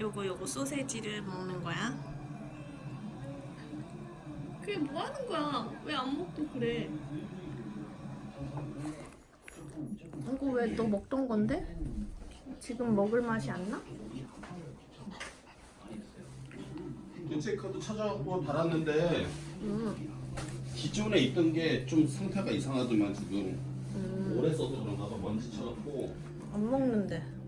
요거 요거 소세지를 먹는 거야. 그게 뭐 하는 거야? 왜 안 먹고 그래? 이거 왜 너 먹던 건데? 지금 먹을 맛이 안 나? 인체카드 찾아보고 달았는데 음, 기존에 있던 게 좀 상태가 이상하더만 지금 음, 오래 써서 그런가 봐 먼지 쳐갖고 안 먹는데.